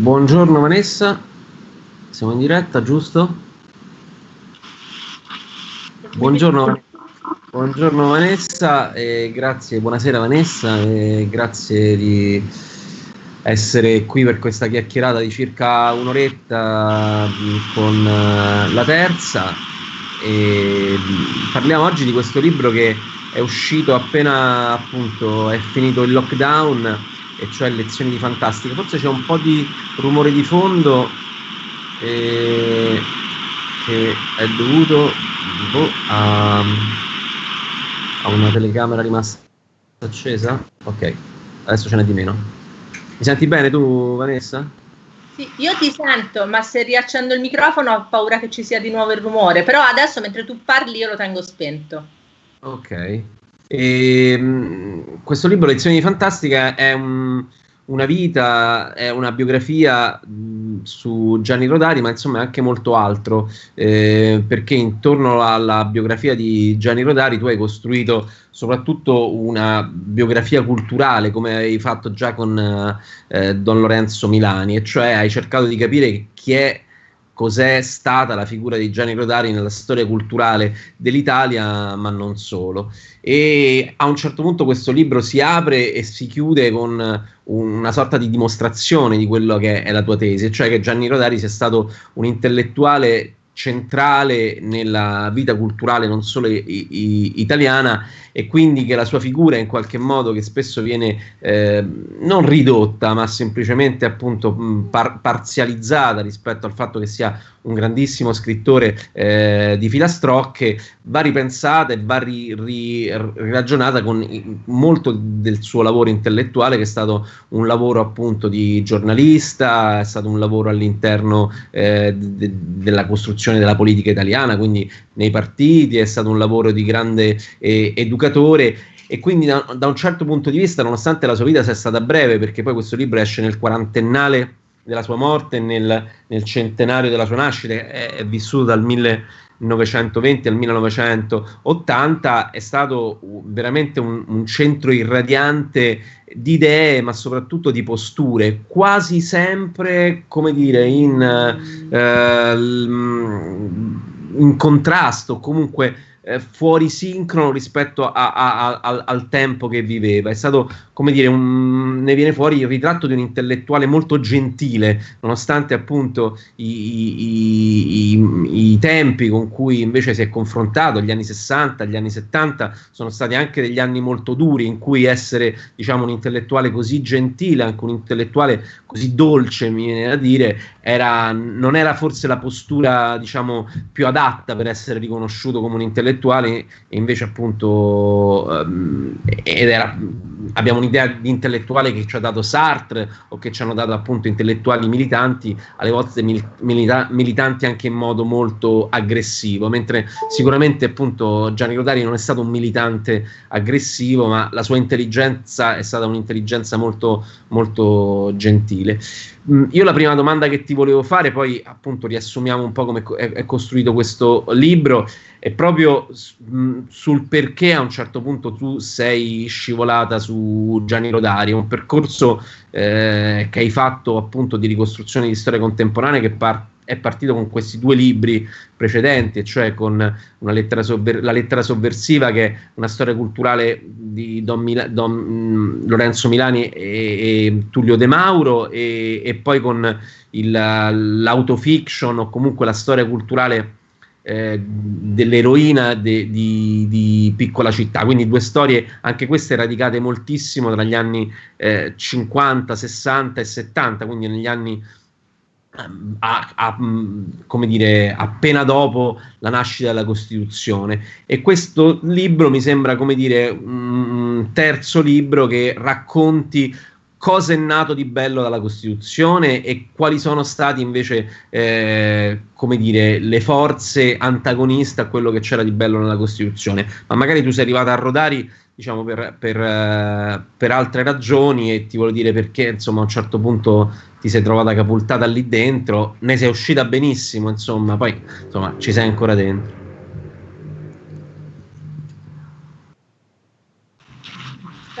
Buongiorno Vanessa, siamo in diretta, giusto? Buongiorno, buongiorno Vanessa, e grazie, buonasera Vanessa, e grazie di essere qui per questa chiacchierata di circa un'oretta con eh, la terza. E parliamo oggi di questo libro che è uscito appena appunto è finito il lockdown e cioè lezioni di fantastica. Forse c'è un po' di rumore di fondo eh, che è dovuto boh, a, a, una telecamera rimasta accesa. Ok, adesso ce n'è di meno. Mi senti bene tu, Vanessa? Sì, io ti sento, ma se riaccendo il microfono ho paura che ci sia di nuovo il rumore. Però adesso mentre tu parli io lo tengo spento. Ok. E, mh, questo libro, Lezioni di Fantastica, è un, una vita, è una biografia su Gianni Rodari, ma insomma è anche molto altro, eh, perché intorno alla biografia di Gianni Rodari tu hai costruito soprattutto una biografia culturale, come hai fatto già con eh, Don Lorenzo Milani, e cioè hai cercato di capire chi è cos'è stata la figura di Gianni Rodari nella storia culturale dell'Italia, ma non solo. E a un certo punto questo libro si apre e si chiude con una sorta di dimostrazione di quello che è la tua tesi, cioè che Gianni Rodari sia stato un intellettuale centrale nella vita culturale non solo i, i, italiana e quindi che la sua figura in qualche modo che spesso viene eh, non ridotta ma semplicemente appunto par- parzializzata rispetto al fatto che sia un grandissimo scrittore eh, di filastrocche va ripensata e va ri- ri- ragionata con molto del suo lavoro intellettuale che è stato un lavoro appunto di giornalista è stato un lavoro all'interno eh, de- della costruzione della politica italiana quindi nei partiti è stato un lavoro di grande eh, educatore e quindi da, da, un certo punto di vista, nonostante la sua vita sia stata breve, perché poi questo libro esce nel quarantennale della sua morte nel, nel, centenario della sua nascita, è, è vissuto dal 1920 al 1980, è stato veramente un, un centro irradiante di idee, ma soprattutto di posture, quasi sempre, come dire, in, eh, in contrasto, comunque eh, fuori sincrono rispetto a, a, a, al tempo che viveva. È stato, come dire, un, ne viene fuori il ritratto di un intellettuale molto gentile, nonostante appunto i, i, i, i, tempi con cui invece si è confrontato, gli anni 60, gli anni 70, sono stati anche degli anni molto duri in cui essere, diciamo, un intellettuale così gentile, anche un intellettuale così dolce, mi viene da dire, era, non era forse la postura, diciamo, più adatta per essere riconosciuto come un intellettuale intellettuali e invece appunto um, ed era, abbiamo un'idea di intellettuale che ci ha dato Sartre o che ci hanno dato appunto intellettuali militanti, alle volte mil, milita, militanti anche in modo molto aggressivo, mentre sicuramente appunto Gianni Rodari non è stato un militante aggressivo, ma la sua intelligenza è stata un'intelligenza molto, molto gentile. Mm, io la prima domanda che ti volevo fare, poi appunto riassumiamo un po' come è, costruito questo libro, è proprio mm, sul perché a un certo punto tu sei scivolata su Gianni Rodari, un percorso eh, che hai fatto appunto di ricostruzione di storia contemporanea che parte è partito con questi due libri precedenti, cioè con lettera sovver- La lettera sovversiva, che è una storia culturale di Don Mila- Don, Lorenzo Milani e, e, Tullio De Mauro, e, e poi con il, l'autofiction o comunque la storia culturale eh, dell'eroina de, di, di, Piccola Città, quindi due storie anche queste radicate moltissimo tra gli anni eh, 50, 60 e 70, quindi negli anni a, a, come dire, appena dopo la nascita della Costituzione. E questo libro mi sembra, come dire, un terzo libro che racconti cosa è nato di bello dalla Costituzione e quali sono stati invece, eh, come dire, le forze antagoniste a quello che c'era di bello nella Costituzione. Ma magari tu sei arrivata a Rodari diciamo per, per, uh, per, altre ragioni e ti voglio dire perché insomma a un certo punto ti sei trovata capultata lì dentro, ne sei uscita benissimo insomma, poi insomma ci sei ancora dentro.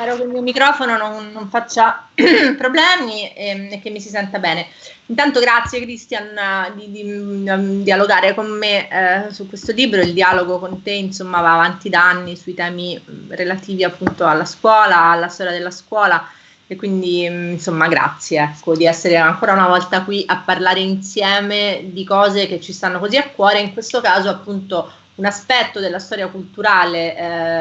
Spero che il mio microfono non, non faccia problemi e, e, che mi si senta bene. Intanto grazie Cristian di, di, di um, dialogare con me eh, su questo libro, il dialogo con te insomma va avanti da anni sui temi mm, relativi appunto alla scuola, alla storia della scuola. E quindi mm, insomma grazie ecco, di essere ancora una volta qui a parlare insieme di cose che ci stanno così a cuore, in questo caso appunto un aspetto della storia culturale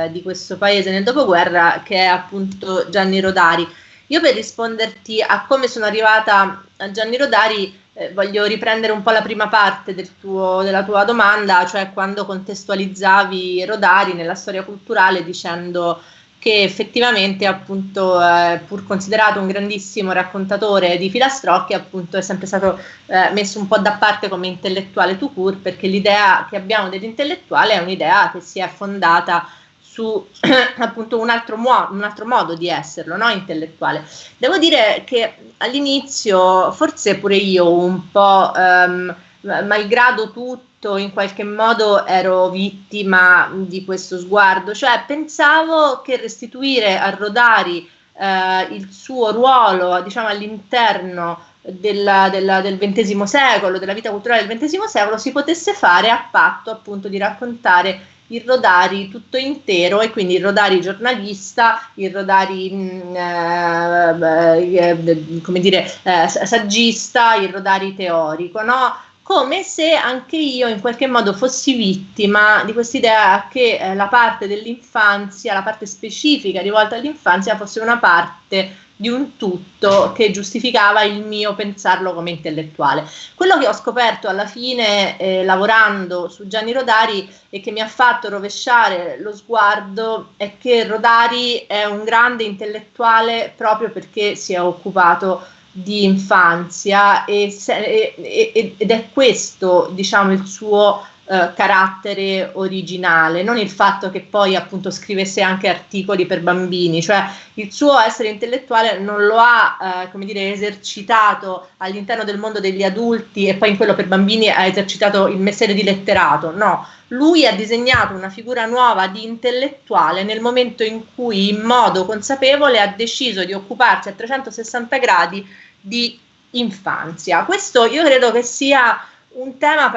eh, di questo paese nel dopoguerra che è appunto Gianni Rodari. Io per risponderti a come sono arrivata a Gianni Rodari eh, voglio riprendere un po' la prima parte del tuo, della tua domanda, cioè quando contestualizzavi Rodari nella storia culturale dicendo che effettivamente appunto eh, pur considerato un grandissimo raccontatore di filastrocchi appunto è sempre stato eh, messo un po' da parte come intellettuale tout court perché l'idea che abbiamo dell'intellettuale è un'idea che si è fondata su appunto un altro, un altro modo di esserlo, no? intellettuale. Devo dire che all'inizio forse pure io un po' ehm, malgrado tutto tutto in qualche modo ero vittima di questo sguardo, cioè pensavo che restituire a Rodari eh, il suo ruolo diciamo, all'interno della, della, del XX secolo, della vita culturale del XX secolo, si potesse fare a patto appunto di raccontare il Rodari tutto intero e quindi il Rodari giornalista, il Rodari mm, eh, eh, come dire, eh, saggista, il Rodari teorico, no? Come se anche io in qualche modo fossi vittima di quest'idea che eh, la parte dell'infanzia, la parte specifica rivolta all'infanzia fosse una parte di un tutto che giustificava il mio pensarlo come intellettuale. Quello che ho scoperto alla fine eh, lavorando su Gianni Rodari e che mi ha fatto rovesciare lo sguardo è che Rodari è un grande intellettuale proprio perché si è occupato di infanzia e, e, ed è questo diciamo il suo eh, carattere originale, non il fatto che poi appunto scrivesse anche articoli per bambini, cioè il suo essere intellettuale non lo ha eh, come dire esercitato all'interno del mondo degli adulti e poi in quello per bambini ha esercitato il mestiere di letterato, no, lui ha disegnato una figura nuova di intellettuale nel momento in cui in modo consapevole ha deciso di occuparsi a 360 gradi di infanzia. Questo io credo che sia un tema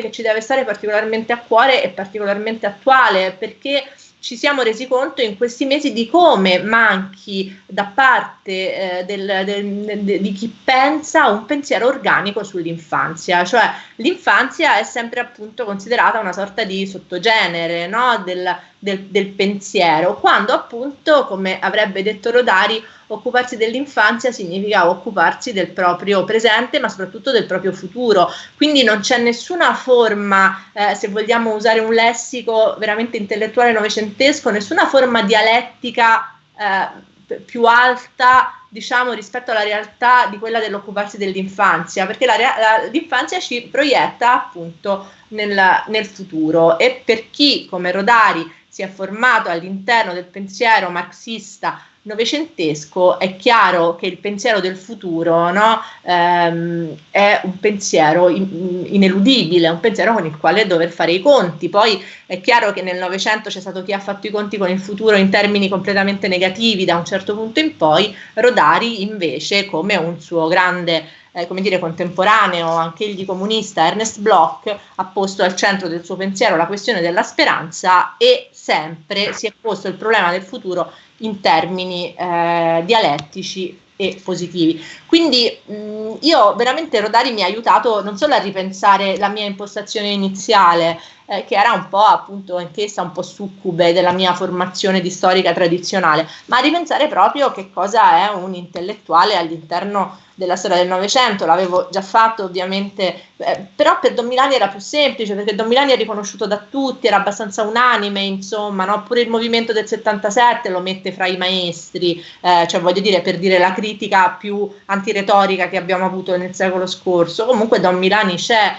che ci deve stare particolarmente a cuore e particolarmente attuale perché ci siamo resi conto in questi mesi di come manchi da parte eh, del, del, de, di chi pensa un pensiero organico sull'infanzia, cioè l'infanzia è sempre appunto considerata una sorta di sottogenere no? del, del, del pensiero, quando appunto, come avrebbe detto Rodari, occuparsi dell'infanzia significa occuparsi del proprio presente, ma soprattutto del proprio futuro. Quindi non c'è nessuna forma, eh, se vogliamo usare un lessico veramente intellettuale novecentesco, nessuna forma dialettica eh, più alta diciamo rispetto alla realtà di quella dell'occuparsi dell'infanzia, perché la, la, l'infanzia ci proietta appunto nel, nel futuro e per chi come Rodari si è formato all'interno del pensiero marxista novecentesco, è chiaro che il pensiero del futuro no, ehm, è un pensiero in, ineludibile, un pensiero con il quale dover fare i conti. Poi è chiaro che nel Novecento c'è stato chi ha fatto i conti con il futuro in termini completamente negativi da un certo punto in poi, Rodari invece come un suo grande eh, come dire, contemporaneo, anche egli comunista, Ernest Bloch, ha posto al centro del suo pensiero la questione della speranza e sempre si è posto il problema del futuro in termini eh, dialettici e positivi. Quindi mh, io veramente Rodari mi ha aiutato non solo a ripensare la mia impostazione iniziale, eh, che era un po' appunto anch'essa un po' succube della mia formazione di storica tradizionale, ma a ripensare proprio che cosa è un intellettuale all'interno della storia del Novecento, l'avevo già fatto ovviamente, eh, però per Don Milani era più semplice perché Don Milani è riconosciuto da tutti, era abbastanza unanime, insomma, no? pure il movimento del 77 lo mette fra i maestri, eh, cioè voglio dire per dire la critica più antiretorica che abbiamo avuto nel secolo scorso, comunque Don Milani c'è,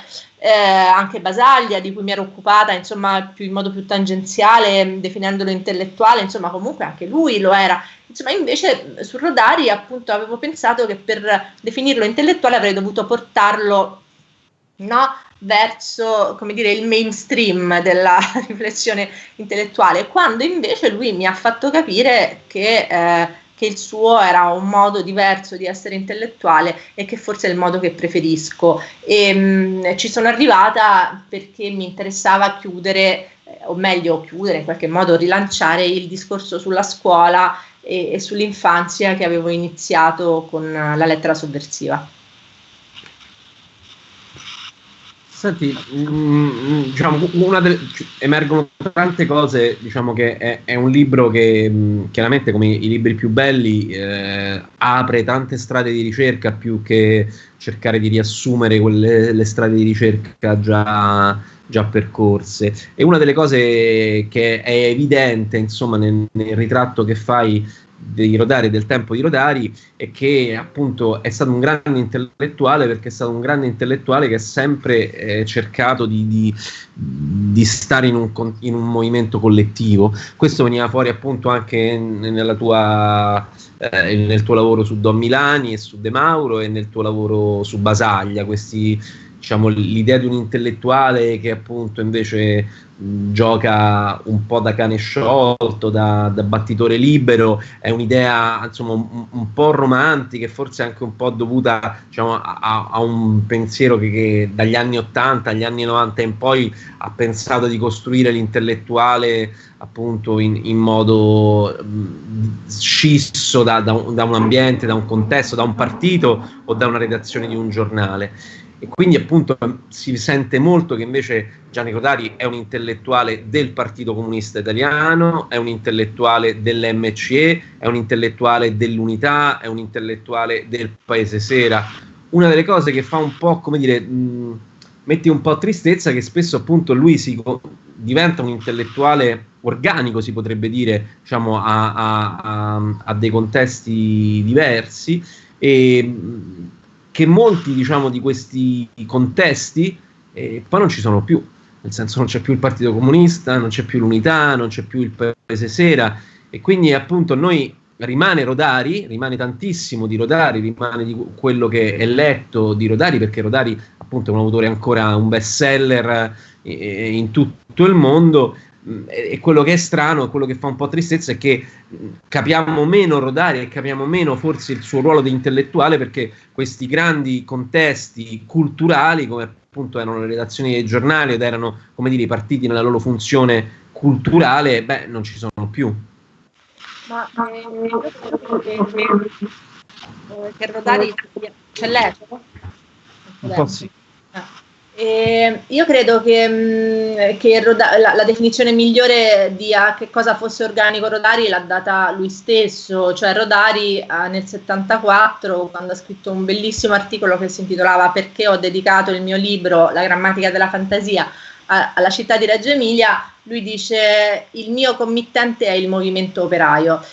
eh, anche Basaglia di cui mi ero occupata insomma più in modo più tangenziale definendolo intellettuale insomma comunque anche lui lo era. Insomma invece su Rodari appunto avevo pensato che per definirlo intellettuale avrei dovuto portarlo no, verso, come dire, il mainstream della riflessione intellettuale, quando invece lui mi ha fatto capire che, eh, che il suo era un modo diverso di essere intellettuale e che forse è il modo che preferisco. E, mh, mm, ci sono arrivata perché mi interessava chiudere, eh, o meglio chiudere, in qualche modo rilanciare il discorso sulla scuola e, e sull'infanzia che avevo iniziato con la lettera sovversiva. Senti, mh, mm, mm, diciamo, delle, emergono tante cose, diciamo che è, è un libro che mh, mm, chiaramente come i libri più belli eh, apre tante strade di ricerca più che cercare di riassumere quelle le strade di ricerca già, già percorse. E una delle cose che è evidente, insomma, nel, nel ritratto che fai di Rodari, del tempo di Rodari, e che appunto è stato un grande intellettuale perché è stato un grande intellettuale che ha sempre eh, cercato di, di, di stare in un, in un, movimento collettivo. Questo veniva fuori appunto anche tua, eh, nel tuo lavoro su Don Milani e su De Mauro e nel tuo lavoro su Basaglia, questi diciamo, l'idea di un intellettuale che appunto invece gioca un po' da cane sciolto, da, da battitore libero, è un'idea insomma un, un, po' romantica e forse anche un po' dovuta diciamo, a, a, un pensiero che, che, dagli anni 80 agli anni 90 in poi ha pensato di costruire l'intellettuale appunto in, in modo mh, scisso da, da, un, da un ambiente, da un contesto, da un partito o da una redazione di un giornale e quindi appunto si sente molto che invece Gianni Cotari è un intellettuale del Partito Comunista Italiano, è un intellettuale dell'MCE, è un intellettuale dell'Unità, è un intellettuale del Paese Sera. Una delle cose che fa un po', come dire, mh, mette un po' tristezza che spesso appunto lui si diventa un intellettuale organico, si potrebbe dire, diciamo, a, a, a, a dei contesti diversi e che molti diciamo, di questi contesti eh, poi non ci sono più, nel senso non c'è più il Partito Comunista, non c'è più l'Unità, non c'è più il Paese Sera. E quindi appunto noi rimane Rodari, rimane tantissimo di Rodari, rimane di quello che è letto di Rodari perché Rodari appunto è un autore ancora un best seller eh, in tutto il mondo, e quello che è strano, quello che fa un po' tristezza è che capiamo meno Rodari e capiamo meno forse il suo ruolo di intellettuale perché questi grandi contesti culturali, come appunto erano le redazioni dei giornali ed erano, come dire, i partiti nella loro funzione culturale, beh, non ci sono più. Ma eh, che Rodari c'è l'eco? Un po' sì. Eh, io credo che, mh, che Roda- la, la, definizione migliore di a che cosa fosse organico Rodari l'ha data lui stesso, cioè Rodari eh, nel 74 quando ha scritto un bellissimo articolo che si intitolava Perché ho dedicato il mio libro La grammatica della fantasia a, alla città di Reggio Emilia, lui dice il mio committente è il movimento operaio.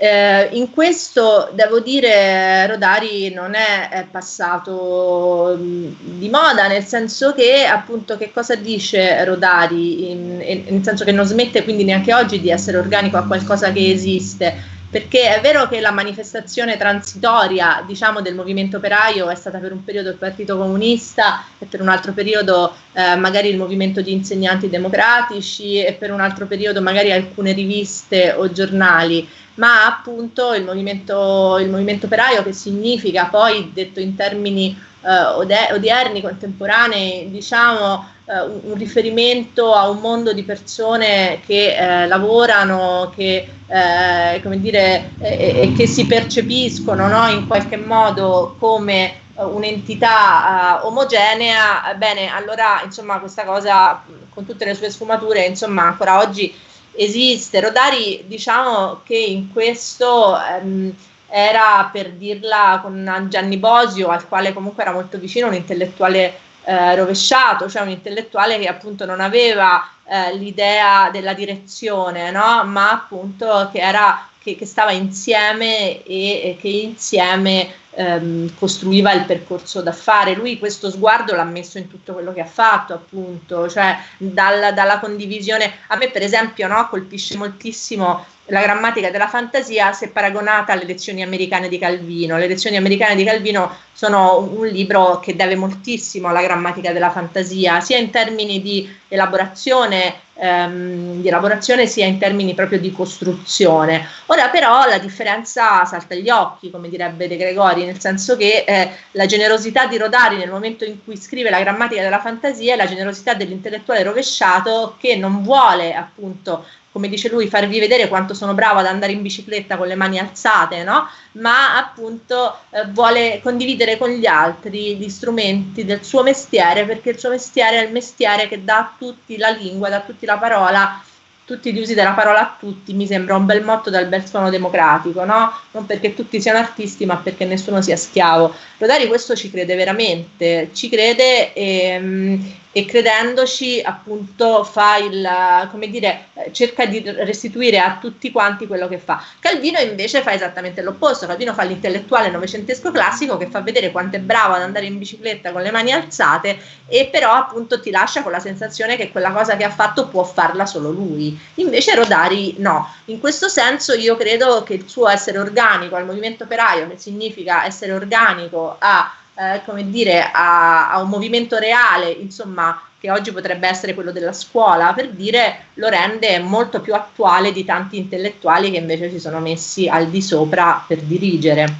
Eh, in questo devo dire Rodari non è, è passato mh, di moda, nel senso che appunto che cosa dice Rodari, in, in, nel senso che non smette quindi neanche oggi di essere organico a qualcosa che esiste, perché è vero che la manifestazione transitoria diciamo, del movimento operaio è stata per un periodo il Partito Comunista e per un altro periodo eh, magari il movimento di insegnanti democratici e per un altro periodo magari alcune riviste o giornali, ma appunto il movimento, il movimento operaio che significa poi detto in termini eh, odierni, contemporanei, diciamo eh, un, un, riferimento a un mondo di persone che eh, lavorano, che, eh, come dire, che si percepiscono no, in qualche modo come un'entità uh, omogenea, bene, allora insomma questa cosa con tutte le sue sfumature, insomma ancora oggi esiste. Rodari diciamo che in questo um, era per dirla con Gianni Bosio, al quale comunque era molto vicino, un intellettuale eh, rovesciato, cioè un intellettuale che appunto non aveva eh, l'idea della direzione, no? ma appunto che, era, che, che stava insieme e, e che insieme ehm, costruiva il percorso da fare. Lui questo sguardo l'ha messo in tutto quello che ha fatto, appunto, cioè dal, dalla condivisione. A me, per esempio, no, colpisce moltissimo la grammatica della fantasia se paragonata alle lezioni americane di Calvino. Le lezioni americane di Calvino sono un libro che deve moltissimo alla grammatica della fantasia, sia in termini di elaborazione, ehm, di elaborazione sia in termini proprio di costruzione. Ora però la differenza salta agli occhi, come direbbe De Gregori, nel senso che eh, la generosità di Rodari nel momento in cui scrive la grammatica della fantasia è la generosità dell'intellettuale rovesciato che non vuole appunto come dice lui, farvi vedere quanto sono bravo ad andare in bicicletta con le mani alzate, no? ma appunto eh, vuole condividere con gli altri gli strumenti del suo mestiere, perché il suo mestiere è il mestiere che dà a tutti la lingua, dà a tutti la parola tutti gli usi della parola a tutti mi sembra un bel motto dal bel suono democratico, no? Non perché tutti siano artisti, ma perché nessuno sia schiavo. Rodari questo ci crede veramente, ci crede e, ehm, e credendoci appunto fa il, come dire, cerca di restituire a tutti quanti quello che fa. Calvino invece fa esattamente l'opposto, Calvino fa l'intellettuale novecentesco classico che fa vedere quanto è bravo ad andare in bicicletta con le mani alzate e però appunto ti lascia con la sensazione che quella cosa che ha fatto può farla solo lui. Invece Rodari no. In questo senso io credo che il suo essere organico al movimento operaio, che significa essere organico a eh, come dire, a, a, un movimento reale, insomma, che oggi potrebbe essere quello della scuola, per dire, lo rende molto più attuale di tanti intellettuali che invece si sono messi al di sopra per dirigere.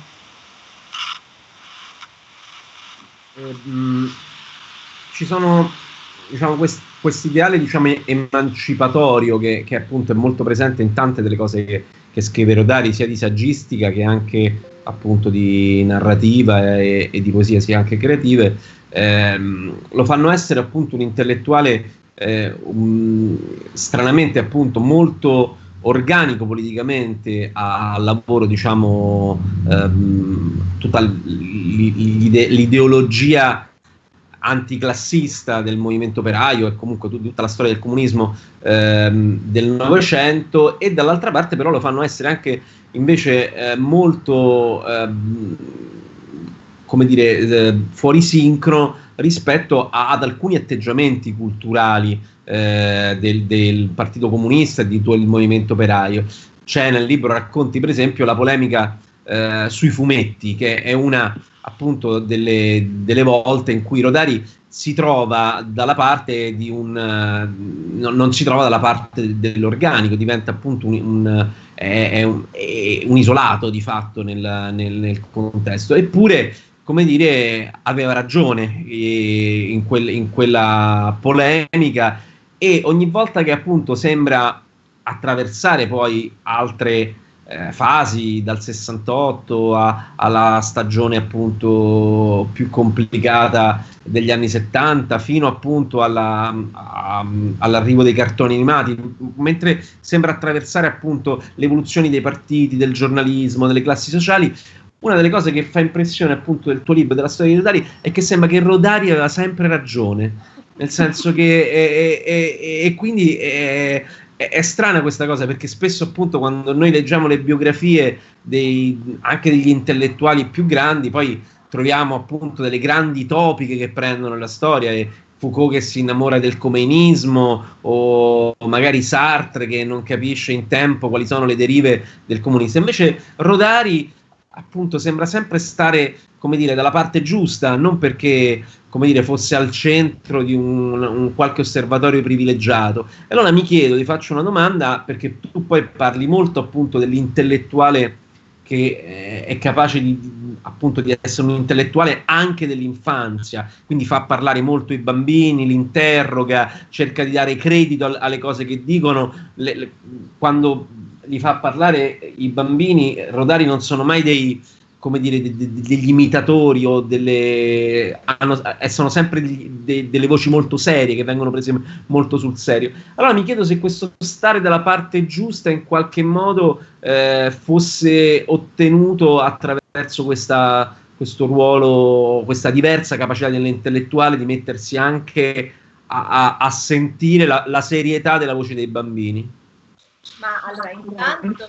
Eh, mh, ci sono diciamo, questo ideale diciamo, emancipatorio che, che, appunto è molto presente in tante delle cose che, che scrive Rodari, sia di saggistica che anche appunto di narrativa e, e di poesia sia anche creative, ehm, lo fanno essere appunto un intellettuale eh, un, stranamente appunto molto organico politicamente al lavoro diciamo ehm, tutta l'ide- l'ideologia anticlassista del movimento operaio e comunque tutta la storia del comunismo ehm, del Novecento e dall'altra parte però lo fanno essere anche invece eh, molto ehm, come dire eh, fuori sincro rispetto a, ad alcuni atteggiamenti culturali eh, del, del, Partito Comunista e di tutto il movimento operaio. C'è nel libro racconti per esempio la polemica eh, sui fumetti che è una appunto delle, delle, volte in cui Rodari si trova dalla parte di un uh, non, si trova dalla parte dell'organico, diventa appunto un, un, è, è un, è un isolato di fatto nel, nel, nel, contesto. Eppure, come dire, aveva ragione eh, in, quel, in quella polemica e ogni volta che appunto sembra attraversare poi altre eh, fasi dal 68 a, alla stagione appunto più complicata degli anni 70 fino appunto alla, a, all'arrivo dei cartoni animati. Mentre sembra attraversare appunto le evoluzioni dei partiti del giornalismo delle classi sociali una delle cose che fa impressione appunto del tuo libro della storia di Rodari è che sembra che Rodari aveva sempre ragione. Nel senso che e, quindi è, è, strana questa cosa perché spesso appunto quando noi leggiamo le biografie dei, anche degli intellettuali più grandi poi troviamo appunto delle grandi topiche che prendono la storia e Foucault che si innamora del comeinismo o magari Sartre che non capisce in tempo quali sono le derive del comunismo. Invece Rodari appunto sembra sempre stare come dire dalla parte giusta non perché come dire, fosse al centro di un, un, qualche osservatorio privilegiato. E allora mi chiedo, ti faccio una domanda, perché tu poi parli molto appunto dell'intellettuale che eh, è capace di, appunto di essere un intellettuale anche dell'infanzia, quindi fa parlare molto i bambini, li interroga, cerca di dare credito al, alle cose che dicono, le, le, quando li fa parlare i bambini, Rodari non sono mai dei come dire, de, de, degli imitatori o delle hanno, eh, sono sempre de, delle voci molto serie che vengono prese molto sul serio. Allora mi chiedo se questo stare dalla parte giusta in qualche modo eh, fosse ottenuto attraverso questa, questo ruolo, questa diversa capacità dell'intellettuale di mettersi anche a, a, a sentire la, la serietà della voce dei bambini. Ma allora, intanto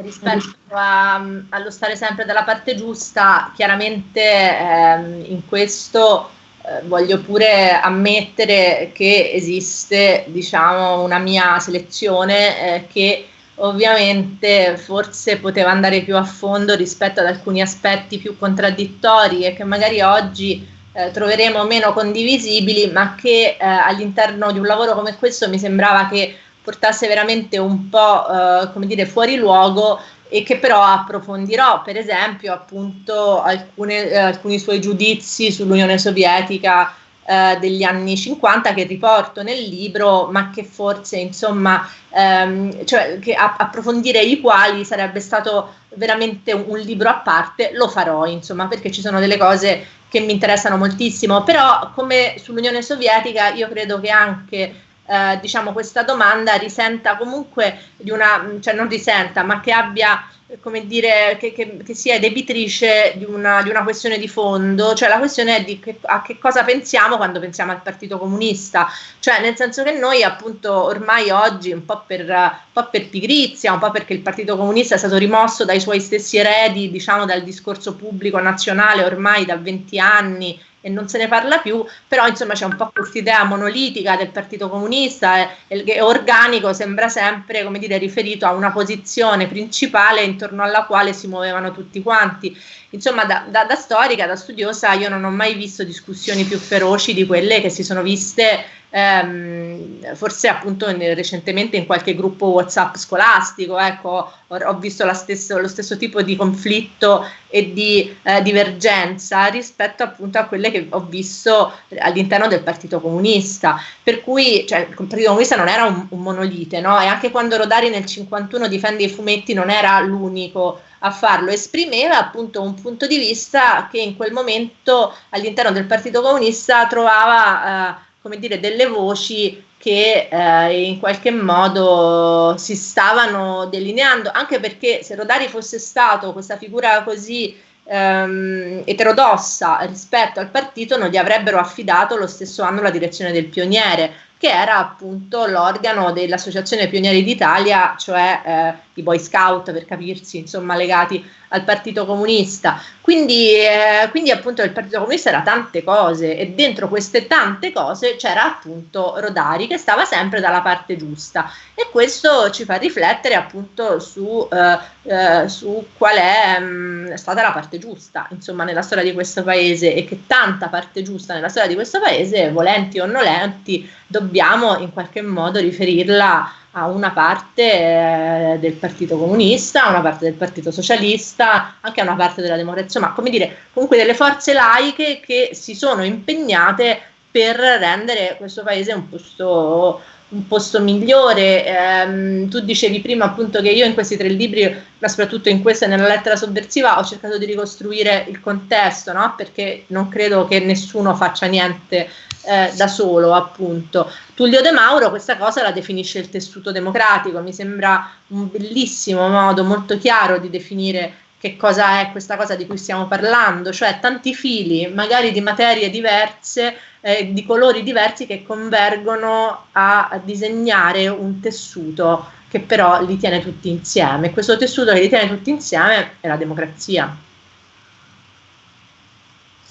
rispetto a, allo stare sempre dalla parte giusta, chiaramente ehm, in questo eh, voglio pure ammettere che esiste diciamo, una mia selezione eh, che ovviamente forse poteva andare più a fondo rispetto ad alcuni aspetti più contraddittori e che magari oggi eh, troveremo meno condivisibili, ma che eh, all'interno di un lavoro come questo mi sembrava che portasse veramente un po' eh, come dire fuori luogo e che però approfondirò, per esempio, appunto alcune, eh, alcuni suoi giudizi sull'Unione Sovietica eh, degli anni 50 che riporto nel libro, ma che forse insomma, ehm, cioè, che a, approfondire i quali sarebbe stato veramente un, un, libro a parte, lo farò, insomma, perché ci sono delle cose che mi interessano moltissimo, però come sull'Unione Sovietica io credo che anche eh, diciamo, questa domanda risenta comunque di una, cioè non risenta, ma che abbia come dire, che, che, che sia debitrice di una, di una, questione di fondo, cioè la questione è di che, a che cosa pensiamo quando pensiamo al Partito Comunista, cioè nel senso che noi appunto ormai oggi un po' per, un po' per pigrizia, un po' perché il Partito Comunista è stato rimosso dai suoi stessi eredi, diciamo dal discorso pubblico nazionale ormai da 20 anni e non se ne parla più, però insomma c'è un po' questa idea monolitica del Partito Comunista e, e organico sembra sempre come dire riferito a una posizione principale intorno alla quale si muovevano tutti quanti. Insomma, da, da, da storica, da studiosa, io non ho mai visto discussioni più feroci di quelle che si sono viste ehm, forse appunto in, recentemente in qualche gruppo WhatsApp scolastico, ecco, ho, ho visto stesso, lo stesso tipo di conflitto e di eh, divergenza rispetto appunto a quelle che ho visto all'interno del Partito Comunista, per cui cioè, il Partito Comunista non era un, un monolite, no? E anche quando Rodari nel 51 difende i fumetti non era l'unico a farlo, esprimeva appunto un punto di vista che in quel momento all'interno del Partito Comunista trovava eh, come dire, delle voci che eh, in qualche modo si stavano delineando, anche perché se Rodari fosse stato questa figura così ehm, eterodossa rispetto al partito, non gli avrebbero affidato lo stesso anno la direzione del pioniere, che era appunto l'organo dell'Associazione Pionieri d'Italia, cioè eh, i Boy Scout per capirsi, insomma legati al Partito Comunista. Quindi, eh, quindi appunto il Partito Comunista era tante cose e dentro queste tante cose c'era appunto Rodari che stava sempre dalla parte giusta e questo ci fa riflettere appunto su, eh, eh, su qual è mh, mm, stata la parte giusta insomma nella storia di questo paese e che tanta parte giusta nella storia di questo paese, volenti o nolenti, dobbiamo in qualche modo riferirla a una parte eh, del Partito Comunista, a una parte del Partito Socialista, anche a una parte della democrazia, ma come dire, comunque delle forze laiche che si sono impegnate per rendere questo paese un posto, un posto migliore. Eh, tu dicevi prima appunto che io in questi tre libri, ma soprattutto in questa e nella lettera sovversiva, ho cercato di ricostruire il contesto, no? perché non credo che nessuno faccia niente eh, da solo, appunto. Tullio De Mauro questa cosa la definisce il tessuto democratico, mi sembra un bellissimo modo molto chiaro di definire che cosa è questa cosa di cui stiamo parlando, cioè tanti fili, magari di materie diverse, eh, di colori diversi che convergono a, a disegnare un tessuto che però li tiene tutti insieme. Questo tessuto che li tiene tutti insieme è la democrazia.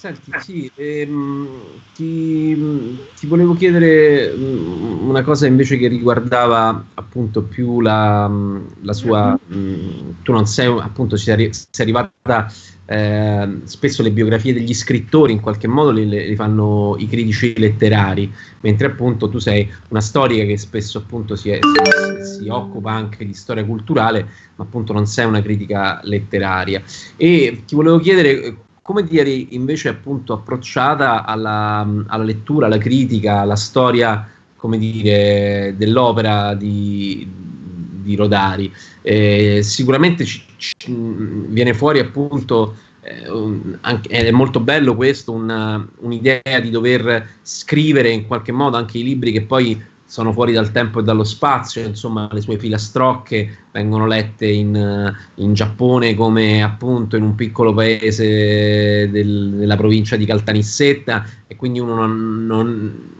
Senti, sì, ehm, ti, ti, volevo chiedere mm, una cosa invece che riguardava appunto più la, la sua... Mh, mm, tu non sei, appunto, sei, sei arrivata... Eh, spesso le biografie degli scrittori in qualche modo le, le, fanno i critici letterari, mentre appunto tu sei una storica che spesso appunto si, è, si, si, occupa anche di storia culturale, ma appunto non sei una critica letteraria. E ti volevo chiedere come eri invece appunto approcciata alla, alla, lettura, alla critica, alla storia, come dire, dell'opera di, di Rodari? Eh, sicuramente ci, ci, viene fuori appunto, eh, un, anche, è molto bello questo, una, un'idea di dover scrivere in qualche modo anche i libri che poi sono fuori dal tempo e dallo spazio, insomma le sue filastrocche vengono lette in, in Giappone come appunto in un piccolo paese del, della provincia di Caltanissetta e quindi uno non, non,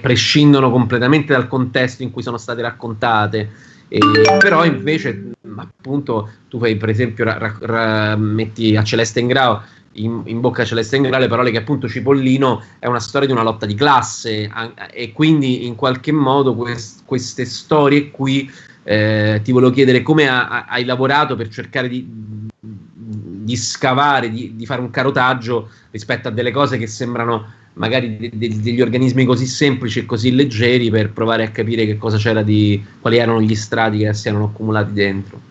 prescindono completamente dal contesto in cui sono state raccontate. E, però invece appunto tu fai per esempio ra, ra, metti a Celeste Ingrao in, in, bocca Celeste Ingrao le parole che appunto Cipollino è una storia di una lotta di classe e quindi in qualche modo quest, queste storie qui eh, ti volevo chiedere come ha, hai lavorato per cercare di, di scavare, di, di, fare un carotaggio rispetto a delle cose che sembrano magari de, de, degli organismi così semplici e così leggeri per provare a capire che cosa c'era di quali erano gli strati che si erano accumulati dentro.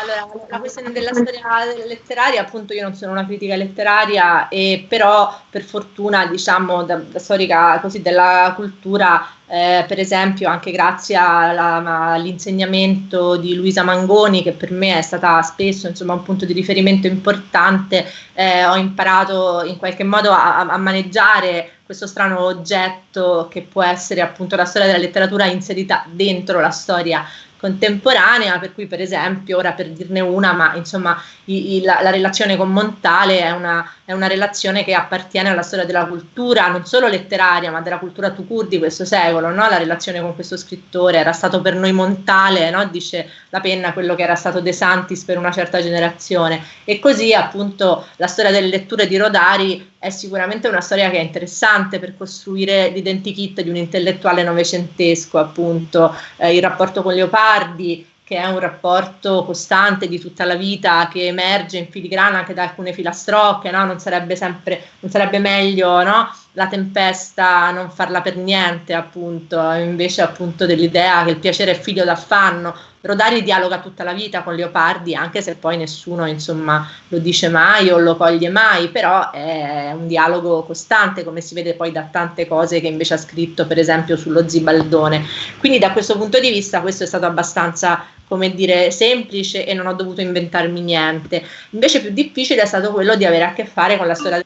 Allora, la questione della storia letteraria, appunto io non sono una critica letteraria, e però per fortuna, diciamo, da, da storica così della cultura, eh, per esempio anche grazie all'insegnamento di Luisa Mangoni, che per me è stata spesso insomma, un punto di riferimento importante, eh, ho imparato in qualche modo a, a maneggiare questo strano oggetto che può essere appunto la storia della letteratura inserita dentro la storia contemporanea, per cui per esempio, ora per dirne una, ma insomma i, i, la, la, relazione con Montale è una, è una, relazione che appartiene alla storia della cultura, non solo letteraria, ma della cultura tucur di questo secolo, no? la relazione con questo scrittore, era stato per noi Montale, no? dice la penna, quello che era stato De Santis per una certa generazione, e così appunto la storia delle letture di Rodari è sicuramente una storia che è interessante per costruire l'identikit di un intellettuale novecentesco, appunto, eh, il rapporto con Leopardi, che è un rapporto costante di tutta la vita che emerge in filigrana anche da alcune filastrocche, no? non, sarebbe sempre, non sarebbe meglio no? La tempesta non farla per niente, appunto, invece appunto dell'idea che il piacere è figlio d'affanno, Rodari dialoga tutta la vita con Leopardi, anche se poi nessuno insomma, lo dice mai o lo coglie mai, però è un dialogo costante, come si vede poi da tante cose che invece ha scritto, per esempio sullo Zibaldone. Quindi da questo punto di vista questo è stato abbastanza come dire, semplice e non ho dovuto inventarmi niente. Invece più difficile è stato quello di avere a che fare con la storia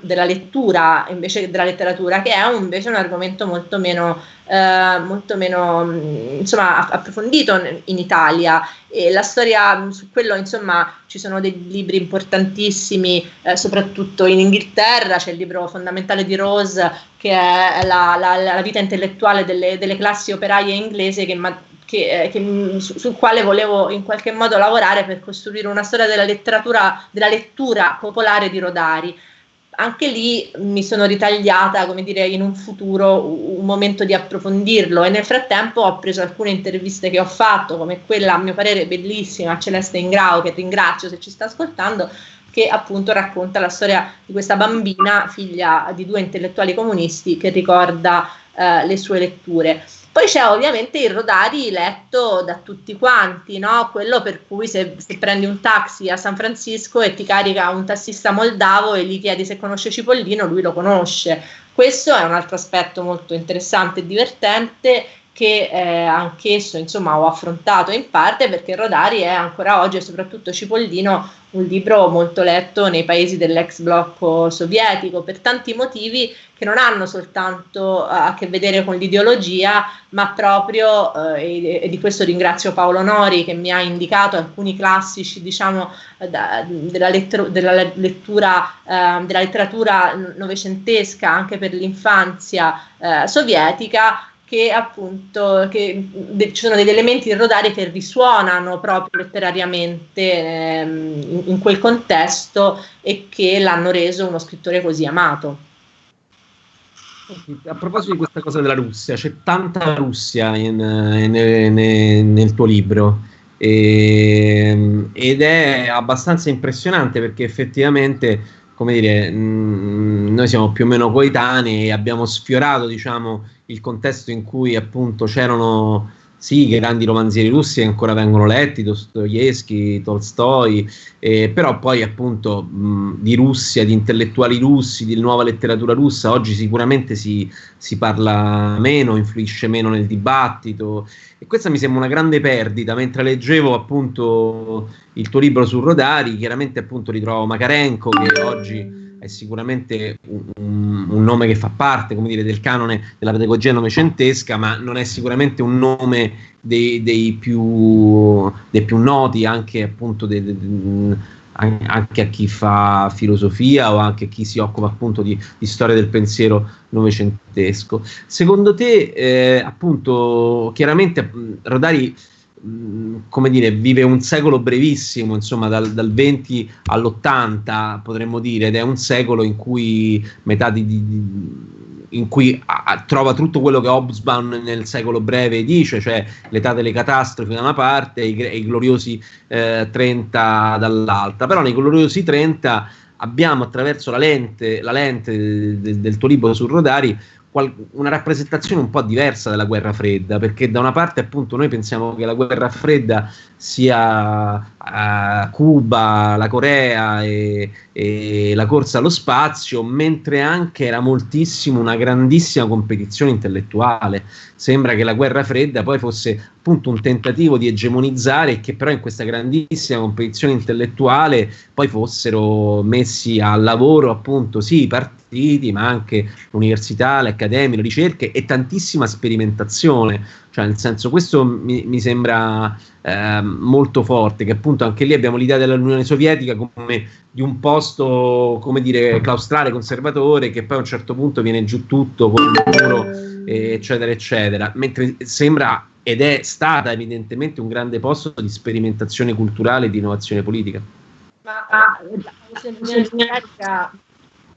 della lettura invece della letteratura, che è invece un argomento molto meno, eh, molto meno mm, insomma, approfondito in Italia. E la storia mm, su quello, insomma, ci sono dei libri importantissimi, eh, soprattutto in Inghilterra, c'è il libro fondamentale di Rose, che è la, la, la vita intellettuale delle, delle classi operaie inglesi, che che, eh, che, su, sul quale volevo in qualche modo lavorare per costruire una storia della letteratura, della lettura popolare di Rodari. Anche lì mi sono ritagliata, come dire, in un futuro un momento di approfondirlo e nel frattempo ho preso alcune interviste che ho fatto, come quella a mio parere bellissima a Celeste Ingrao, che ringrazio se ci sta ascoltando, che appunto racconta la storia di questa bambina, figlia di due intellettuali comunisti, che ricorda eh, le sue letture. Poi c'è ovviamente il Rodari letto da tutti quanti, no? quello per cui se, se, prendi un taxi a San Francisco e ti carica un tassista moldavo e gli chiedi se conosce Cipollino, lui lo conosce. Questo è un altro aspetto molto interessante e divertente che eh, anch'esso insomma ho affrontato in parte perché Rodari è ancora oggi e soprattutto Cipollino un libro molto letto nei paesi dell'ex blocco sovietico per tanti motivi che non hanno soltanto uh, a che vedere con l'ideologia ma proprio uh, e, di questo ringrazio Paolo Nori che mi ha indicato alcuni classici diciamo da, della, lettero, della, lettura uh, della letteratura novecentesca anche per l'infanzia sovietica che appunto che ci sono degli elementi in Rodari che risuonano proprio letterariamente ehm, in, in, quel contesto e che l'hanno reso uno scrittore così amato. A proposito di questa cosa della Russia, c'è tanta Russia in, in, in, nel tuo libro e, ehm, ed è abbastanza impressionante perché effettivamente, come dire, mh, noi siamo più o meno coetanei e abbiamo sfiorato, diciamo, il contesto in cui appunto c'erano sì, grandi romanzieri russi che ancora vengono letti, Dostoevsky, Tolstoi, eh, però poi appunto mh, di Russia, di intellettuali russi, di nuova letteratura russa, oggi sicuramente si, si, parla meno, influisce meno nel dibattito. E questa mi sembra una grande perdita, mentre leggevo appunto il tuo libro su Rodari, chiaramente appunto ritrovo Makarenko che oggi è sicuramente un, un, nome che fa parte come dire, del canone della pedagogia novecentesca, ma non è sicuramente un nome dei, dei, più, dei più, noti anche appunto dei, dei, anche a chi fa filosofia o anche a chi si occupa appunto di, di storia del pensiero novecentesco. Secondo te, eh, appunto, chiaramente Rodari come dire, vive un secolo brevissimo, insomma, dal, dal 20 all'80 potremmo dire, ed è un secolo in cui metà di, di in cui a, trova tutto quello che Hobsbawm nel secolo breve dice, cioè l'età delle catastrofi da una parte e i, i gloriosi eh, 30 dall'altra. Però nei gloriosi 30 abbiamo attraverso la lente, la lente del, del tuo libro su Rodari una rappresentazione un po' diversa della guerra fredda, perché da una parte appunto noi pensiamo che la guerra fredda sia uh, Cuba, la Corea e, e, la corsa allo spazio, mentre anche era moltissimo una grandissima competizione intellettuale. Sembra che la guerra fredda poi fosse appunto un tentativo di egemonizzare e che però in questa grandissima competizione intellettuale poi fossero messi al lavoro appunto sì i partiti ma anche l'università, le accademie, le ricerche e tantissima sperimentazione cioè nel senso questo mi, mi sembra eh, molto forte che appunto anche lì abbiamo l'idea dell'Unione Sovietica come di un posto come dire claustrale conservatore che poi a un certo punto viene giù tutto con il muro eccetera eccetera mentre sembra ed è stata evidentemente un grande posto di sperimentazione culturale e di innovazione politica. Ma ah, l'Unione Sovietica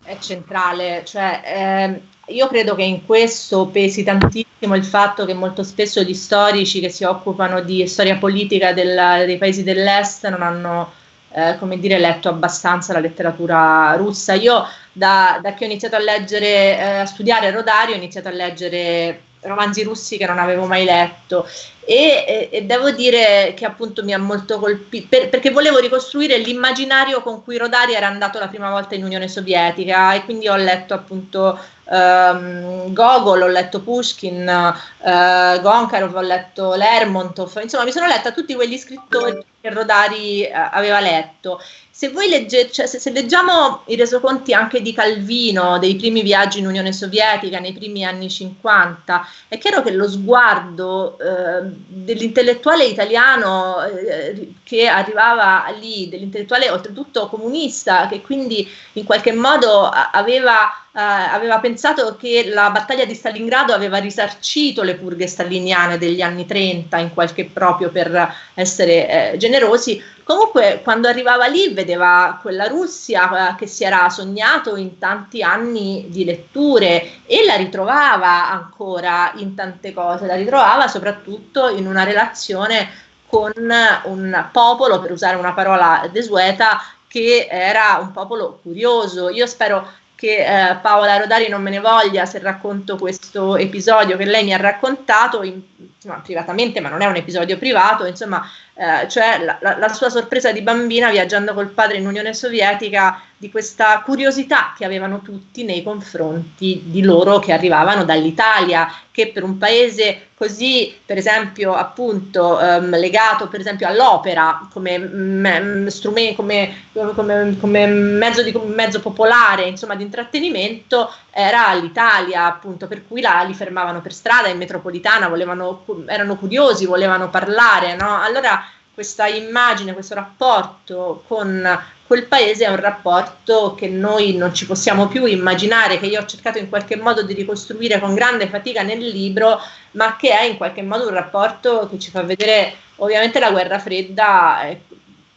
è centrale, cioè eh, io credo che in questo pesi tantissimo il fatto che molto spesso gli storici che si occupano di storia politica del, dei paesi dell'est non hanno eh, come dire, letto abbastanza la letteratura russa. Io da, da che ho iniziato a leggere, eh, a studiare Rodario, ho iniziato a leggere romanzi russi che non avevo mai letto e, e, e devo dire che appunto mi ha molto colpito per, perché volevo ricostruire l'immaginario con cui Rodari era andato la prima volta in Unione Sovietica e quindi ho letto appunto um, Gogol, ho letto Pushkin, uh, Gonkarov, ho letto Lermontov, insomma mi sono letta tutti quegli scrittori che Rodari uh, aveva letto. Se voi leggete, cioè se, se, leggiamo i resoconti anche di Calvino, dei primi viaggi in Unione Sovietica nei primi anni 50, è chiaro che lo sguardo eh, dell'intellettuale italiano eh, che arrivava lì, dell'intellettuale oltretutto comunista, che quindi in qualche modo aveva Uh, aveva pensato che la battaglia di Stalingrado aveva risarcito le purghe staliniane degli anni 30 in qualche proprio per essere eh, generosi, Comunque, quando arrivava lì, vedeva quella Russia eh, che si era sognato in tanti anni di letture e la ritrovava ancora in tante cose, la ritrovava soprattutto in una relazione con un popolo, per usare una parola desueta, che era un popolo curioso. Io spero che eh, Paola Rodari non me ne voglia se racconto questo episodio che lei mi ha raccontato in, insomma, privatamente, ma non è un episodio privato, insomma, eh, cioè la, la, la, sua sorpresa di bambina viaggiando col padre in Unione Sovietica di questa curiosità che avevano tutti nei confronti di loro che arrivavano dall'Italia, che per un paese così, per esempio, appunto, ehm, legato per esempio all'opera come, me, strumento, come, come, come mezzo, di, mezzo popolare, insomma, di intrattenimento, era l'Italia, appunto, per cui là li fermavano per strada in metropolitana, volevano, erano curiosi, volevano parlare, no? Allora questa immagine, questo rapporto con quel paese è un rapporto che noi non ci possiamo più immaginare, che io ho cercato in qualche modo di ricostruire con grande fatica nel libro, ma che è in qualche modo un rapporto che ci fa vedere ovviamente la guerra fredda eh,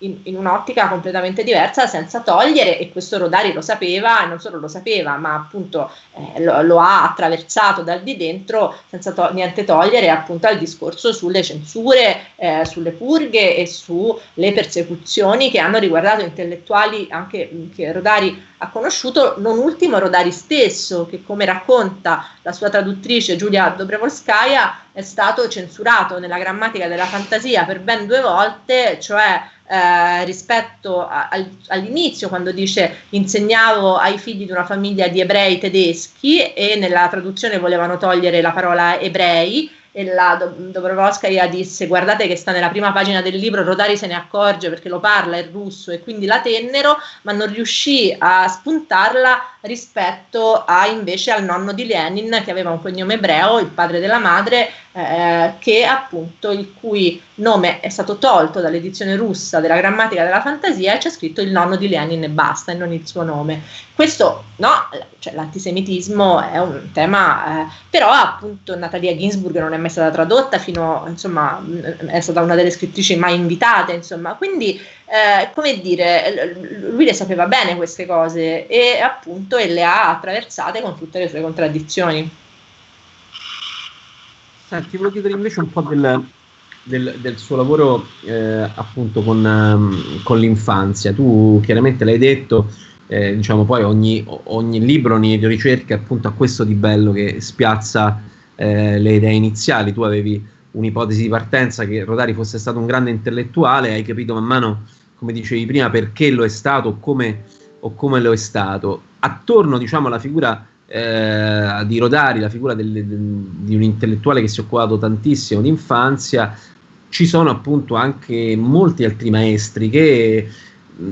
in, in, un'ottica completamente diversa senza togliere, e questo Rodari lo sapeva, e non solo lo sapeva, ma appunto eh, lo, lo, ha attraversato dal di dentro senza to- niente togliere appunto al discorso sulle censure, eh, sulle purghe e sulle persecuzioni che hanno riguardato intellettuali anche che Rodari ha conosciuto, non ultimo Rodari stesso, che come racconta la sua traduttrice Giulia Dobrevolskaya è stato censurato nella grammatica della fantasia per ben due volte, cioè eh, rispetto a, al, all'inizio quando dice insegnavo ai figli di una famiglia di ebrei tedeschi e nella traduzione volevano togliere la parola ebrei e la Dobrovolskaya disse guardate che sta nella prima pagina del libro, Rodari se ne accorge perché lo parla in russo e quindi la tennero, ma non riuscì a spuntarla rispetto a invece al nonno di Lenin che aveva un cognome ebreo, il padre della madre, eh, che appunto il cui nome è stato tolto dall'edizione russa della grammatica della fantasia e c'è scritto il nonno di Lenin e basta e non il suo nome. Questo no, cioè, l'antisemitismo è un tema, eh, però appunto Natalia Ginsburg non è mai stata tradotta fino, insomma, è stata una delle scrittrici mai invitate, insomma, quindi eh, come dire, lui le sapeva bene queste cose e appunto e le ha attraversate con tutte le sue contraddizioni. Senti, volevo chiedere invece un po' del, del, del suo lavoro eh, appunto con, um, con, l'infanzia. Tu chiaramente l'hai detto, eh, diciamo poi ogni, ogni, libro, ogni ricerca appunto ha questo di bello che spiazza eh, le idee iniziali. Tu avevi un'ipotesi di partenza che Rodari fosse stato un grande intellettuale, hai capito man mano, come dicevi prima, perché lo è stato come, o come lo è stato. Attorno diciamo alla figura eh, di Rodari, la figura del, del, di un intellettuale che si è occupato tantissimo di infanzia, ci sono appunto anche molti altri maestri che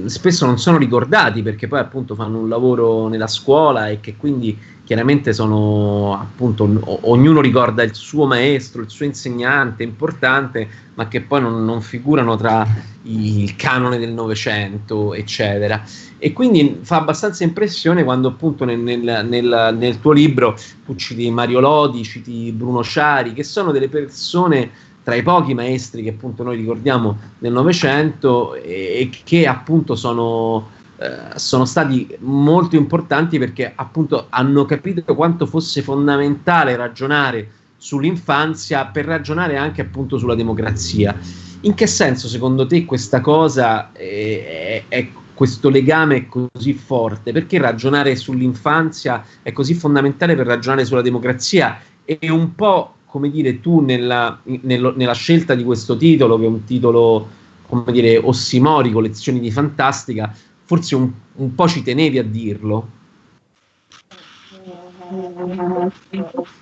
spesso non sono ricordati perché poi appunto fanno un lavoro nella scuola e che quindi chiaramente sono appunto ognuno ricorda il suo maestro, il suo insegnante importante, ma che poi non, non figurano tra il canone del Novecento, eccetera. E quindi fa abbastanza impressione quando appunto nel, nel, nel, nel tuo libro tu citi Mario Lodi, citi Bruno Ciari, che sono delle persone tra i pochi maestri che appunto noi ricordiamo nel Novecento e, e, che appunto sono, eh, sono stati molto importanti perché appunto hanno capito quanto fosse fondamentale ragionare sull'infanzia per ragionare anche appunto sulla democrazia. In che senso secondo te questa cosa è, è, è questo legame è così forte? Perché ragionare sull'infanzia è così fondamentale per ragionare sulla democrazia? E un po', come dire, tu nella, nello, nella scelta di questo titolo, che è un titolo, come dire, ossimorico, lezioni di fantastica, forse un, un po' ci tenevi a dirlo?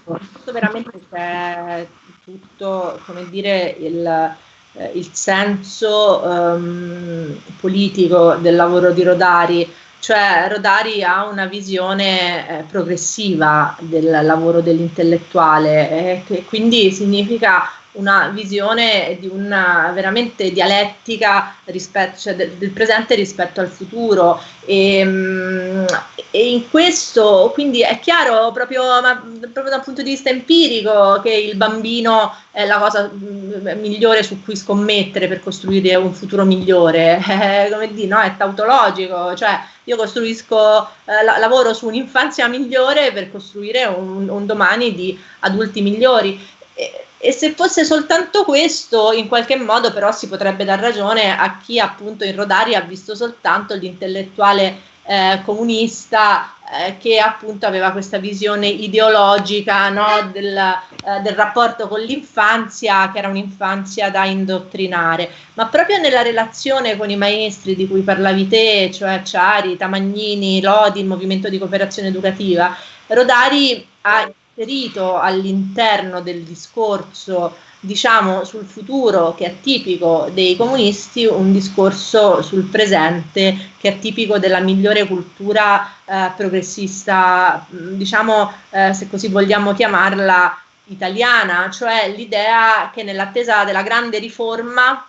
Questo veramente c'è tutto, come dire, il eh, il senso um, politico del lavoro di Rodari, cioè Rodari ha una visione eh, progressiva del lavoro dell'intellettuale, eh, che quindi significa una visione di una veramente dialettica rispetto, cioè del, del, presente rispetto al futuro e, mm, e, in questo quindi è chiaro proprio, ma, proprio dal punto di vista empirico che il bambino è la cosa mm, migliore su cui scommettere per costruire un futuro migliore eh, come dire, no? è tautologico cioè io costruisco, eh, la, lavoro su un'infanzia migliore per costruire un, un domani di adulti migliori e, e se fosse soltanto questo, in qualche modo però si potrebbe dar ragione a chi appunto in Rodari ha visto soltanto l'intellettuale eh, comunista eh, che appunto aveva questa visione ideologica no, del, eh, del, rapporto con l'infanzia, che era un'infanzia da indottrinare. Ma proprio nella relazione con i maestri di cui parlavi te, cioè Ciari, Tamagnini, Lodi, il movimento di cooperazione educativa, Rodari ha inserito all'interno del discorso diciamo sul futuro che è tipico dei comunisti un discorso sul presente che è tipico della migliore cultura eh, progressista diciamo eh, se così vogliamo chiamarla italiana cioè l'idea che nell'attesa della grande riforma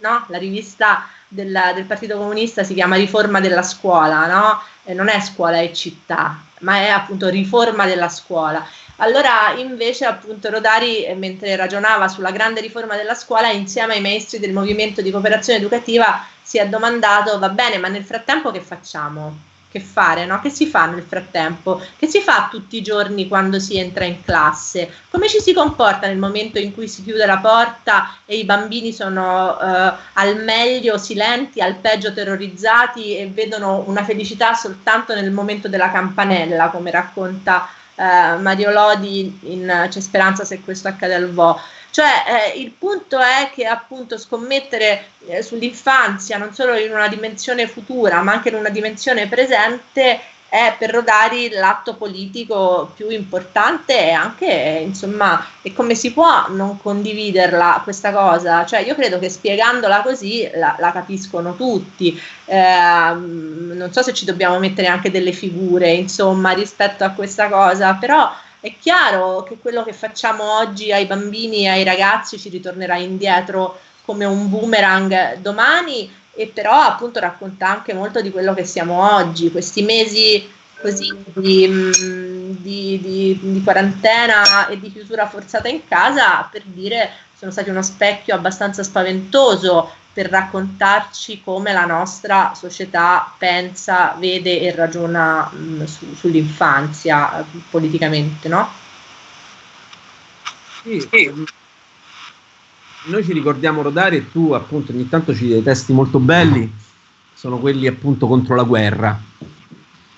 no? la rivista del, del, Partito Comunista si chiama Riforma della scuola no? Non è scuola e città ma è appunto riforma della scuola allora invece appunto Rodari, eh, mentre ragionava sulla grande riforma della scuola, insieme ai maestri del movimento di cooperazione educativa, si è domandato, va bene, ma nel frattempo che facciamo? Che fare? No? Che si fa nel frattempo? Che si fa tutti i giorni quando si entra in classe? Come ci si comporta nel momento in cui si chiude la porta e i bambini sono eh, al meglio silenti, al peggio terrorizzati e vedono una felicità soltanto nel momento della campanella, come racconta eh, Mario Lodi in C'è speranza se questo accade al Vo. Cioè eh, il punto è che appunto scommettere eh, sull'infanzia non solo in una dimensione futura ma anche in una dimensione presente è per Rodari l'atto politico più importante e anche, insomma, e come si può non condividerla questa cosa? Cioè, io credo che spiegandola così la, la capiscono tutti. Eh, non so se ci dobbiamo mettere anche delle figure, insomma, rispetto a questa cosa, però è chiaro che quello che facciamo oggi ai bambini e ai ragazzi ci ritornerà indietro come un boomerang domani e però appunto racconta anche molto di quello che siamo oggi, questi mesi così di, mm, di, di, di, quarantena e di chiusura forzata in casa per dire sono stati uno specchio abbastanza spaventoso per raccontarci come la nostra società pensa, vede e ragiona mh, mm, su, sull'infanzia eh, politicamente, no? Sì, sì noi ci ricordiamo Rodari e tu appunto ogni tanto ci dei testi molto belli, sono quelli appunto contro la guerra.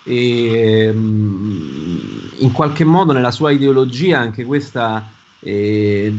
E um, in qualche modo nella sua ideologia anche questa, eh,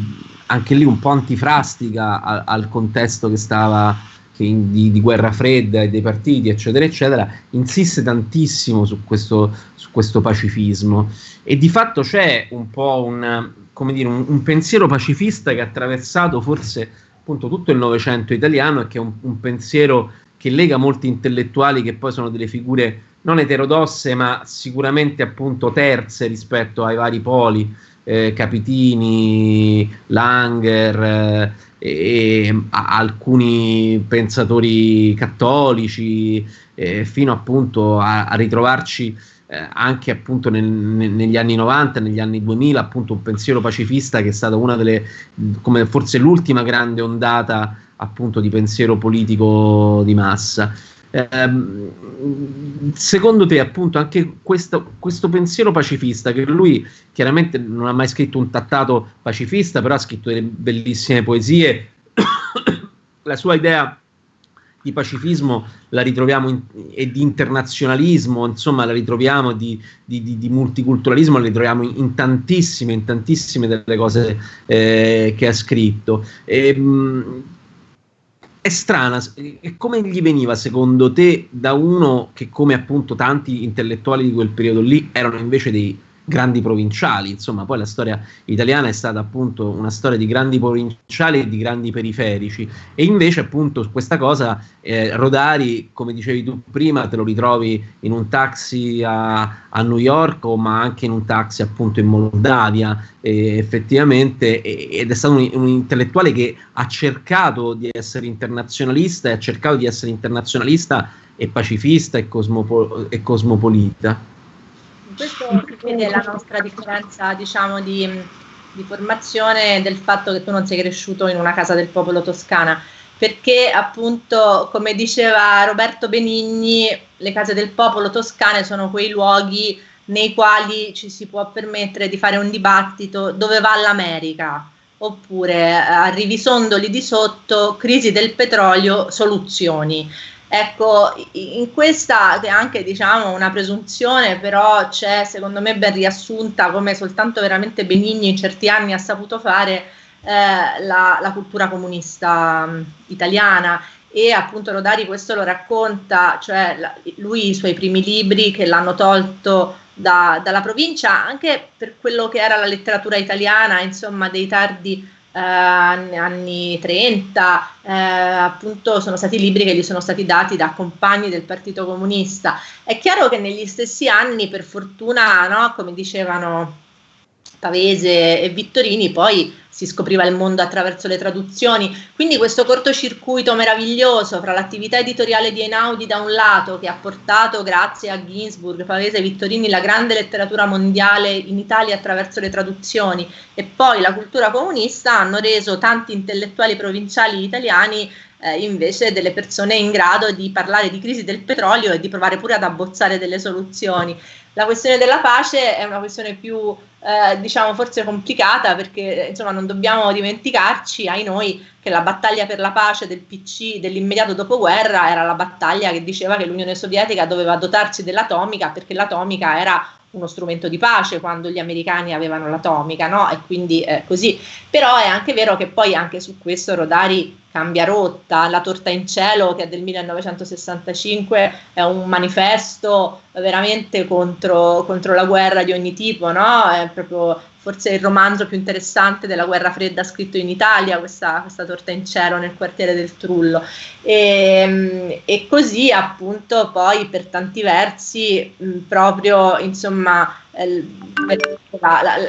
anche lì un po' antifrastica al, al contesto che stava di, di, guerra fredda e dei partiti, eccetera, eccetera, insiste tantissimo su questo, su questo pacifismo. E di fatto c'è un po' un, come dire, un, un, pensiero pacifista che ha attraversato forse appunto tutto il Novecento italiano e che è un, un, pensiero che lega molti intellettuali che poi sono delle figure non eterodosse ma sicuramente appunto terze rispetto ai vari poli, eh, Capitini, Langer eh, e a, alcuni pensatori cattolici eh, fino appunto a, a ritrovarci eh, anche appunto nel, ne, negli anni 90, negli anni 2000, appunto un pensiero pacifista che è stata una delle, come forse l'ultima grande ondata appunto di pensiero politico di massa. Eh, secondo te appunto anche questo, questo, pensiero pacifista che lui chiaramente non ha mai scritto un trattato pacifista però ha scritto delle bellissime poesie la sua idea di pacifismo la ritroviamo in, e di internazionalismo, insomma la ritroviamo di, di, di, di multiculturalismo, la ritroviamo in, in, tantissime, in tantissime delle cose eh, che ha scritto. E, ehm, mh, è strana, e come gli veniva secondo te da uno che come appunto tanti intellettuali di quel periodo lì erano invece dei grandi provinciali, insomma poi la storia italiana è stata appunto una storia di grandi provinciali e di grandi periferici. E invece appunto questa cosa eh, Rodari, come dicevi tu prima, te lo ritrovi in un taxi a, a New York ma anche in un taxi appunto in Moldavia eh, effettivamente ed è stato un, un intellettuale che ha cercato di essere internazionalista e ha cercato di essere internazionalista e pacifista e, cosmopo- e cosmopolita questo si vede la nostra differenza, diciamo, di, di formazione del fatto che tu non sei cresciuto in una casa del popolo toscana. Perché appunto come diceva Roberto Benigni le case del popolo toscane sono quei luoghi nei quali ci si può permettere di fare un dibattito dove va l'America. Oppure eh, arrivi sondoli di sotto crisi del petrolio soluzioni Ecco, in questa è anche diciamo una presunzione, però c'è secondo me ben riassunta come soltanto veramente Benigni in certi anni ha saputo fare eh, la, la, cultura comunista mh, italiana. E appunto Rodari questo lo racconta, cioè la, lui i suoi primi libri che l'hanno tolto da, dalla provincia anche per quello che era la letteratura italiana, insomma dei tardi eh, anni 30, eh, appunto sono stati libri che gli sono stati dati da compagni del Partito Comunista. È chiaro che negli stessi anni, per fortuna, no, come dicevano Pavese e Vittorini, poi si scopriva il mondo attraverso le traduzioni. Quindi questo cortocircuito meraviglioso fra l'attività editoriale di Einaudi da un lato, che ha portato, grazie a Ginsburg, Pavese e Vittorini, la grande letteratura mondiale in Italia attraverso le traduzioni, e poi la cultura comunista, hanno reso tanti intellettuali provinciali italiani eh, invece delle persone in grado di parlare di crisi del petrolio e di provare pure ad abbozzare delle soluzioni. La questione della pace è una questione più, eh, diciamo, forse complicata perché insomma non dobbiamo dimenticarci, ai noi, che la battaglia per la pace del PC dell'immediato dopoguerra era la battaglia che diceva che l'Unione Sovietica doveva dotarsi dell'atomica perché l'atomica era uno strumento di pace quando gli americani avevano l'atomica, no? E quindi eh, così. Però è anche vero che poi anche su questo Rodari cambia rotta, La torta in cielo che è del 1965 è un manifesto veramente contro, contro la guerra di ogni tipo, no? È proprio forse il romanzo più interessante della guerra fredda scritto in Italia, questa, questa torta in cielo nel quartiere del Trullo. E, e così appunto poi per tanti versi proprio insomma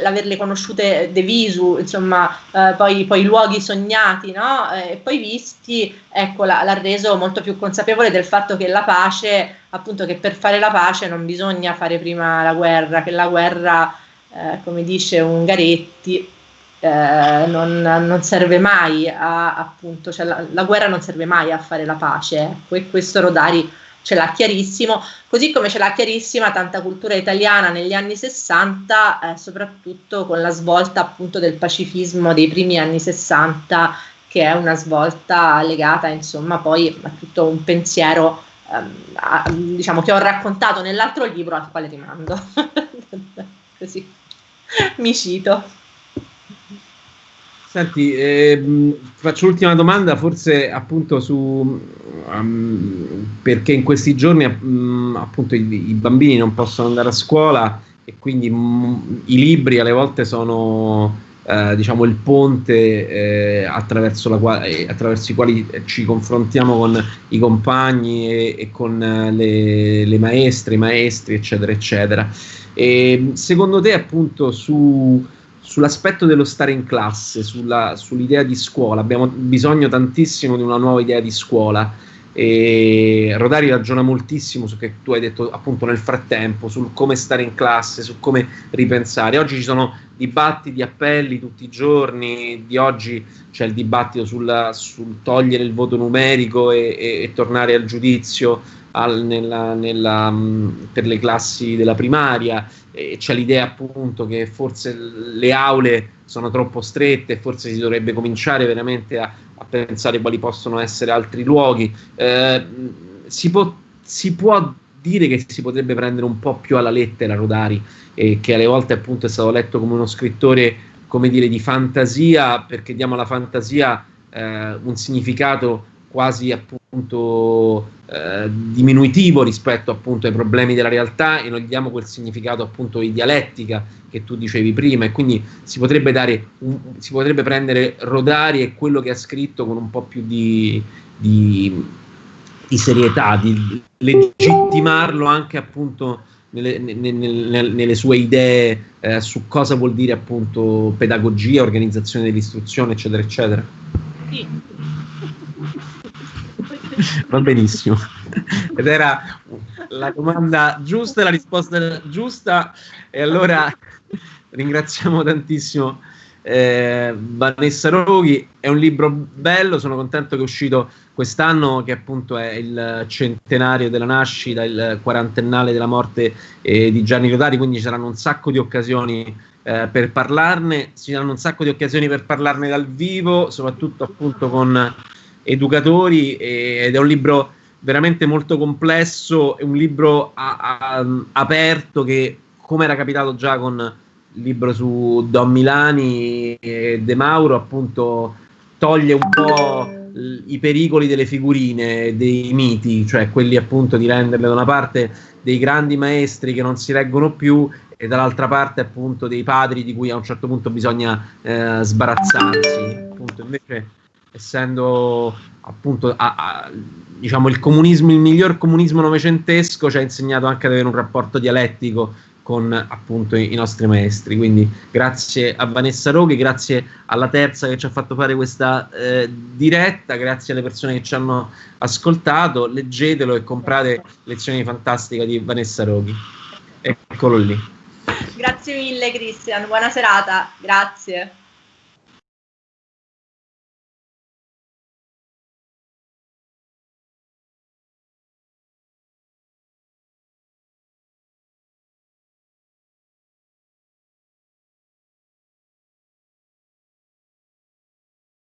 l'averle conosciute de visu, insomma, eh, poi, poi, luoghi sognati, no? E poi visti, ecco, l'ha reso molto più consapevole del fatto che la pace, appunto, che per fare la pace non bisogna fare prima la guerra, che la guerra eh, come dice Ungaretti, eh, non, non, serve mai a, appunto, cioè la, la, guerra non serve mai a fare la pace, ecco, e questo Rodari ce l'ha chiarissimo, così come ce l'ha chiarissima tanta cultura italiana negli anni 60, eh, soprattutto con la svolta appunto del pacifismo dei primi anni 60, che è una svolta legata insomma poi a tutto un pensiero ehm, diciamo che ho raccontato nell'altro libro al quale rimando. Così mi cito. Senti, eh, faccio l'ultima domanda, forse appunto su um, perché in questi giorni um, appunto i, i, bambini non possono andare a scuola e quindi um, i libri alle volte sono eh, diciamo il ponte eh, attraverso, la, eh, attraverso, i quali ci confrontiamo con i compagni e, e con eh, le, le maestre, i maestri, eccetera, eccetera. E secondo te, appunto, su, sull'aspetto dello stare in classe, sulla, sull'idea di scuola, abbiamo bisogno tantissimo di una nuova idea di scuola. E Rodari ragiona moltissimo su che tu hai detto appunto nel frattempo, sul come stare in classe, su come ripensare. Oggi ci sono dibattiti, appelli tutti i giorni, di oggi c'è il dibattito sul, sul togliere il voto numerico e, e, e tornare al giudizio al, nella, nella, mm, per le classi della primaria, e c'è l'idea appunto che forse le aule sono troppo strette, forse si dovrebbe cominciare veramente a, a pensare quali possono essere altri luoghi. Eh, si, può, si può dire che si potrebbe prendere un po' più alla lettera Rodari, eh, che alle volte appunto è stato letto come uno scrittore, come dire, di fantasia, perché diamo alla fantasia eh, un significato quasi appunto eh, diminutivo rispetto appunto ai problemi della realtà e non gli diamo quel significato appunto di dialettica che tu dicevi prima e quindi si potrebbe dare un, si potrebbe prendere Rodari e quello che ha scritto con un po' più di, di, di serietà, di legittimarlo anche appunto nelle, nelle, nelle sue idee eh, su cosa vuol dire appunto pedagogia, organizzazione dell'istruzione eccetera eccetera. Sì Va benissimo. Ed era la domanda giusta e la risposta giusta. E allora ringraziamo tantissimo eh, Vanessa Roghi. È un libro bello, sono contento che è uscito quest'anno, che appunto è il centenario della nascita, il quarantennale della morte eh, di Gianni Rodari, quindi ci saranno un sacco di occasioni eh, per parlarne, ci saranno un sacco di occasioni per parlarne dal vivo, soprattutto appunto con educatori ed è un libro veramente molto complesso, è un libro a, a, aperto che come era capitato già con il libro su Don Milani e De Mauro appunto toglie un po' i pericoli delle figurine, dei miti, cioè quelli appunto di renderle da una parte dei grandi maestri che non si reggono più e dall'altra parte appunto dei padri di cui a un certo punto bisogna eh, sbarazzarsi. Appunto, invece essendo appunto a, a, diciamo il comunismo, il miglior comunismo novecentesco ci ha insegnato anche ad avere un rapporto dialettico con appunto i, i nostri maestri. Quindi grazie a Vanessa Roghi, grazie alla terza che ci ha fatto fare questa eh, diretta, grazie alle persone che ci hanno ascoltato, leggetelo e comprate lezioni fantastiche di Vanessa Roghi. Eccolo lì. Grazie mille Cristian, buona serata, grazie.